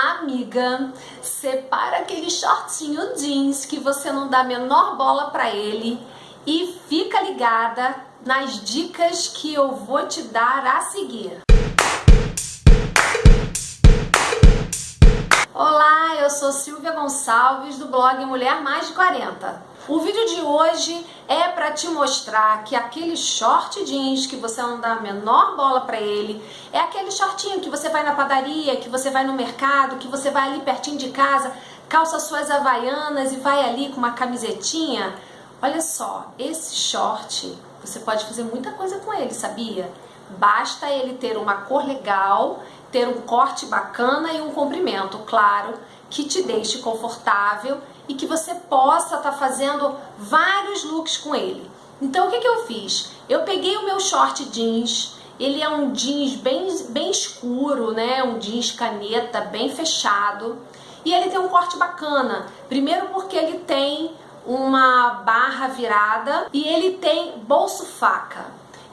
Amiga, separa aquele shortinho jeans que você não dá a menor bola pra ele e fica ligada nas dicas que eu vou te dar a seguir. Olá, eu sou Silvia Gonçalves do blog Mulher Mais de 40. O vídeo de hoje é para te mostrar que aquele short jeans que você não dá a menor bola para ele, é aquele shortinho que você vai na padaria, que você vai no mercado, que você vai ali pertinho de casa, calça suas havaianas e vai ali com uma camisetinha. Olha só, esse short, você pode fazer muita coisa com ele, sabia? Basta ele ter uma cor legal, ter um corte bacana e um comprimento, claro, que te deixe confortável e que você possa estar tá fazendo vários looks com ele. Então o que, que eu fiz? Eu peguei o meu short jeans, ele é um jeans bem, bem escuro, né? Um jeans caneta, bem fechado. E ele tem um corte bacana. Primeiro porque ele tem uma barra virada e ele tem bolso faca.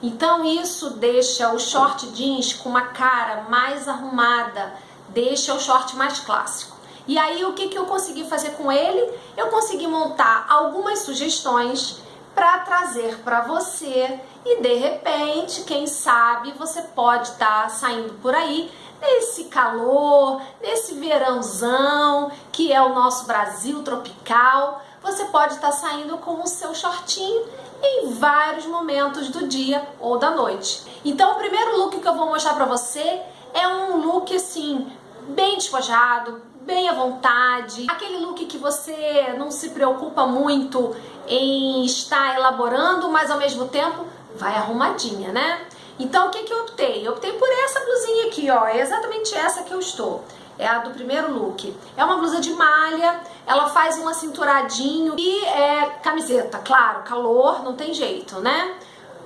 Então isso deixa o short jeans com uma cara mais arrumada, deixa o short mais clássico. E aí o que, que eu consegui fazer com ele? Eu consegui montar algumas sugestões para trazer para você e de repente, quem sabe, você pode estar tá saindo por aí nesse calor, nesse verãozão que é o nosso Brasil tropical, você pode estar tá saindo com o seu shortinho em vários momentos do dia ou da noite. Então o primeiro look que eu vou mostrar para você é um look assim, bem despojado, bem à vontade, aquele look que você não se preocupa muito em estar elaborando, mas ao mesmo tempo vai arrumadinha, né? Então o que, que eu optei? Eu optei por essa blusinha aqui, ó, é exatamente essa que eu estou. É a do primeiro look. É uma blusa de malha, ela faz um acinturadinho e é camiseta, claro, calor, não tem jeito, né?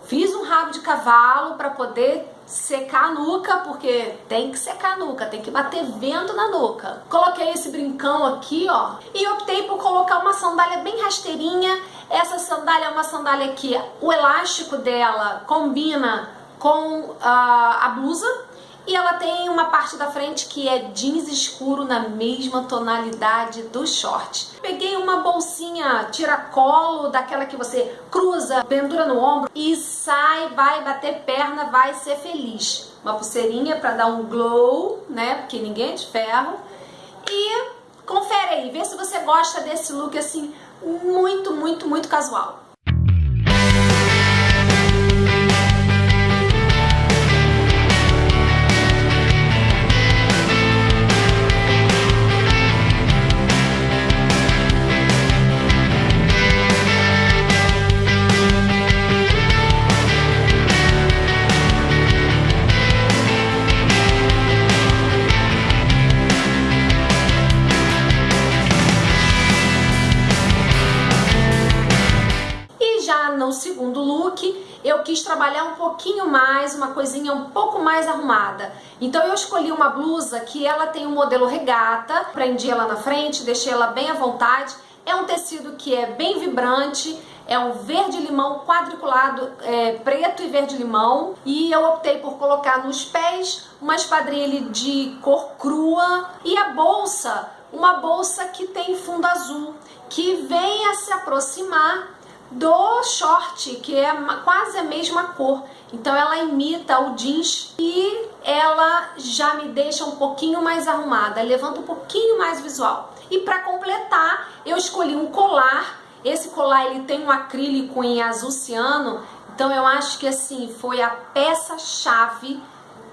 Fiz um rabo de cavalo para poder secar a nuca, porque tem que secar a nuca, tem que bater vento na nuca. Coloquei esse brincão aqui, ó, e optei por colocar uma sandália bem rasteirinha. Essa sandália é uma sandália que o elástico dela combina com uh, a blusa, e ela tem uma parte da frente que é jeans escuro na mesma tonalidade do short. Peguei uma bolsinha tiracolo, daquela que você cruza, pendura no ombro e sai, vai bater perna, vai ser feliz. Uma pulseirinha para dar um glow, né? Porque ninguém é de ferro. E confere aí, vê se você gosta desse look assim, muito, muito, muito casual. Eu quis trabalhar um pouquinho mais, uma coisinha um pouco mais arrumada. Então eu escolhi uma blusa que ela tem um modelo regata, prendi ela na frente, deixei ela bem à vontade. É um tecido que é bem vibrante, é um verde-limão quadriculado, é, preto e verde-limão. E eu optei por colocar nos pés uma esquadrilha de cor crua e a bolsa, uma bolsa que tem fundo azul, que vem a se aproximar do short, que é quase a mesma cor. Então ela imita o jeans e ela já me deixa um pouquinho mais arrumada, levanta um pouquinho mais visual. E para completar, eu escolhi um colar. Esse colar ele tem um acrílico em azul ciano, então eu acho que assim foi a peça-chave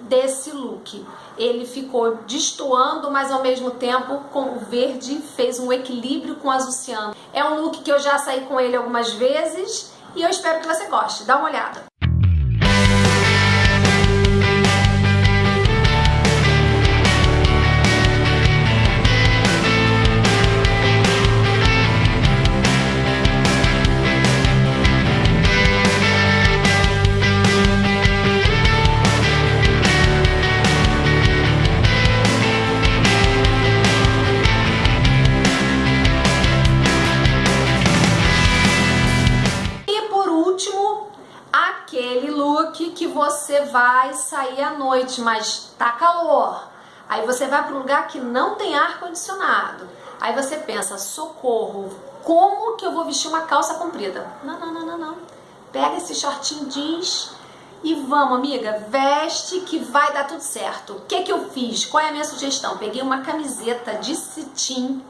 desse look. Ele ficou destoando, mas ao mesmo tempo com o verde fez um equilíbrio com o azul ciano. É um look que eu já saí com ele algumas vezes e eu espero que você goste. Dá uma olhada. Você vai sair à noite, mas tá calor. Aí você vai para um lugar que não tem ar condicionado. Aí você pensa, socorro, como que eu vou vestir uma calça comprida? Não, não, não, não, não. Pega esse shortinho jeans e vamos, amiga, veste que vai dar tudo certo. O que que eu fiz? Qual é a minha sugestão? Peguei uma camiseta de cetim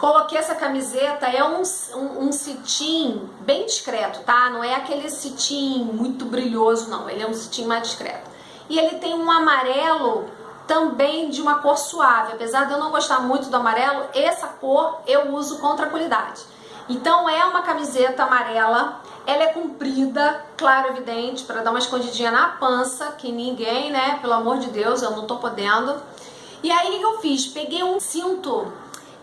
Coloquei essa camiseta, é um, um, um bem discreto, tá? Não é aquele cetim muito brilhoso, não. Ele é um cetim mais discreto. E ele tem um amarelo também de uma cor suave. Apesar de eu não gostar muito do amarelo, essa cor eu uso com tranquilidade. Então é uma camiseta amarela, ela é comprida, claro, evidente, para dar uma escondidinha na pança, que ninguém, né, pelo amor de Deus, eu não tô podendo. E aí o que eu fiz? Peguei um cinto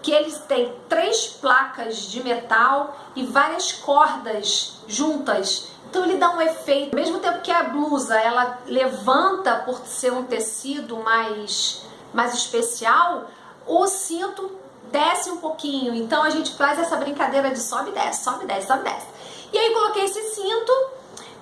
que eles têm três placas de metal e várias cordas juntas. Então ele dá um efeito, ao mesmo tempo que a blusa ela levanta por ser um tecido mais, mais especial, o cinto desce um pouquinho. Então a gente faz essa brincadeira de sobe e desce, sobe e desce, sobe e desce. E aí coloquei esse cinto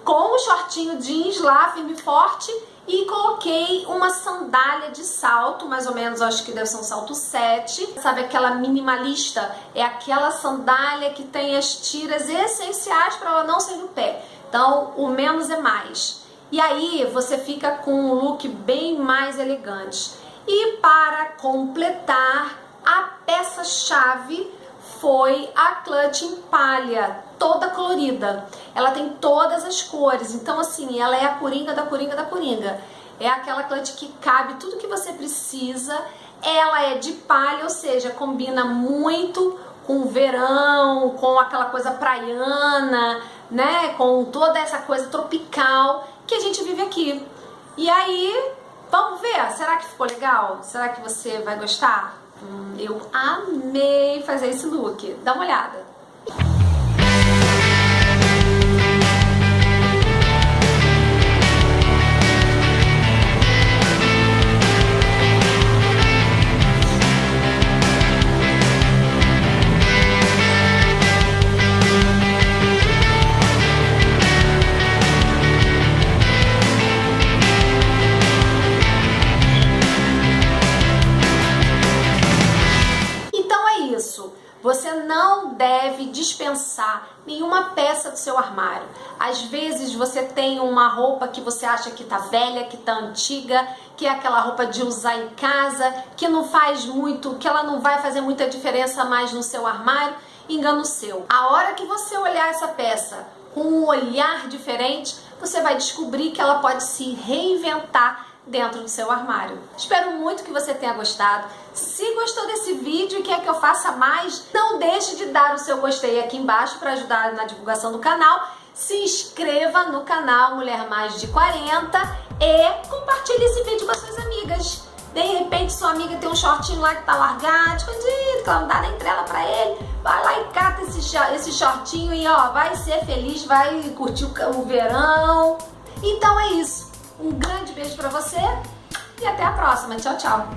com o shortinho jeans lá, firme e forte, e coloquei uma sandália de salto, mais ou menos, acho que deve ser um salto 7. Sabe aquela minimalista? É aquela sandália que tem as tiras essenciais para ela não sair do pé. Então, o menos é mais. E aí você fica com um look bem mais elegante. E para completar, a peça-chave foi a clutch em palha, toda colorida. Ela tem todas as cores, então assim, ela é a coringa da coringa da coringa. É aquela clutch que cabe tudo que você precisa. Ela é de palha, ou seja, combina muito com o verão, com aquela coisa praiana, né? Com toda essa coisa tropical que a gente vive aqui. E aí, vamos ver, será que ficou legal? Será que você vai gostar? Eu amei fazer esse look. Dá uma olhada. Deve dispensar nenhuma peça do seu armário. Às vezes você tem uma roupa que você acha que tá velha, que tá antiga, que é aquela roupa de usar em casa, que não faz muito, que ela não vai fazer muita diferença mais no seu armário. Engano seu. A hora que você olhar essa peça com um olhar diferente, você vai descobrir que ela pode se reinventar dentro do seu armário. Espero muito que você tenha gostado. Se gostou desse vídeo e quer que eu faça mais, não deixe de dar o seu gostei aqui embaixo para ajudar na divulgação do canal. Se inscreva no canal Mulher Mais de 40 e compartilhe esse vídeo com as suas amigas. De repente sua amiga tem um shortinho lá que tá largado, escondido, que ela não dá nem trela pra ele. Vai lá e cata esse, esse shortinho e ó, vai ser feliz, vai curtir o, o verão. Então é isso. Um grande beijo pra você e até a próxima. Tchau, tchau.